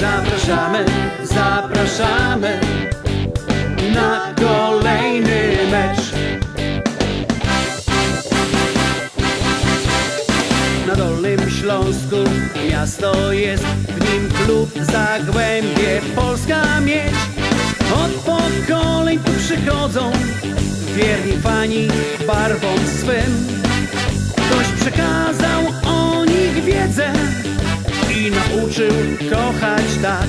Zapraszamy, zapraszamy na kolejny mecz. Na Dolnym Śląsku miasto jest, w nim klub Zagłębie Polska mieć. Od pokoleń tu przychodzą wierni fani barwom swym. Ktoś przekazał o nich wiedzę nauczył kochać tak.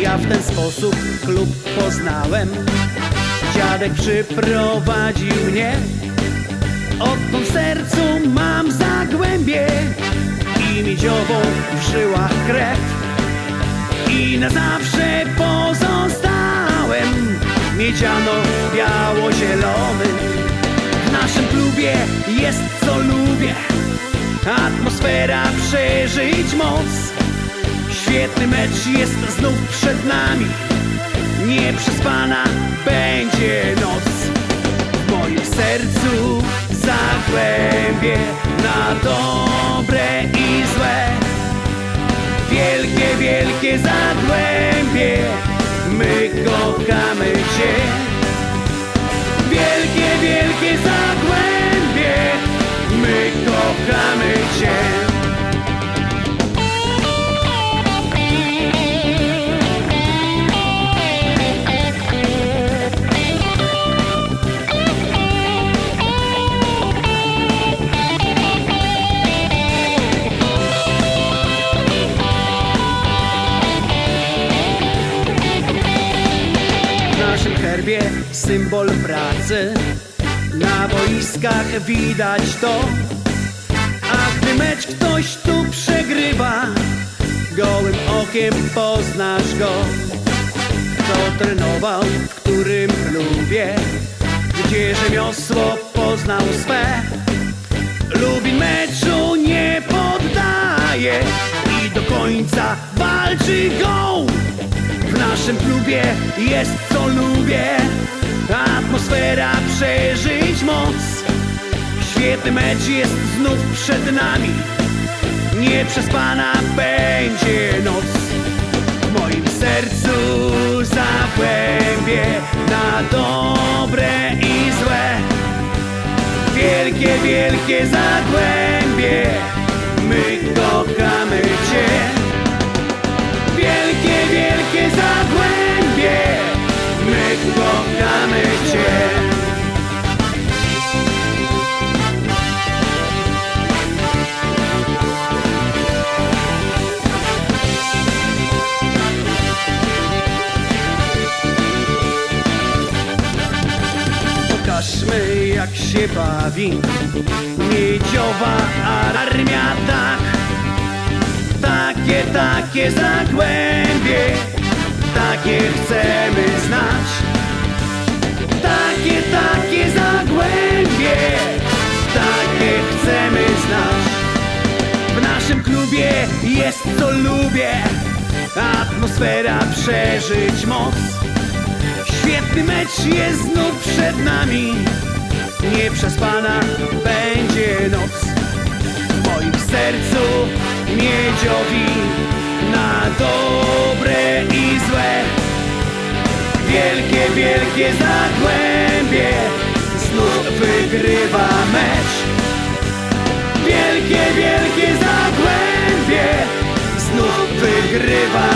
Ja w ten sposób klub poznałem. Dziadek przyprowadził mnie. Odtąd w sercu mam zagłębie i miedziową w żyłach krew. I na zawsze pozostałem miedziano-biało-zielony. W naszym klubie jest co lubię, atmosfera przeżyć moc. Świetny mecz jest znów przed nami, nieprzespana będzie noc. W moim sercu zagłębie na dobre i złe. Wielkie, wielkie zagłębie, my kochamy Cię. Naszym herbie symbol pracy. Na boiskach widać to Poznasz go. Kto trenował, w którym klubie Gdzie rzemiosło poznał swe. Lubin meczu nie poddaje I do końca walczy go. W naszym klubie jest co lubię. Atmosfera przeżyć moc. Świetny mecz jest znów przed nami. Nieprzespana będzie noc Wielkie, wielkie zagłębie. My kochamy jak się bawi Miedziowa armia tak takie, takie zagłębie, takie chcemy znać. Takie, takie zagłębie, takie chcemy znać. W naszym klubie jest co lubię, atmosfera przeżyć moc. Świetny mecz jest znów przed nami, nieprzespana będzie noc w moim sercu miedziowi na dobre i złe. Wielkie, wielkie zagłębie znów wygrywa mecz. Wielkie, wielkie zagłębie znów wygrywa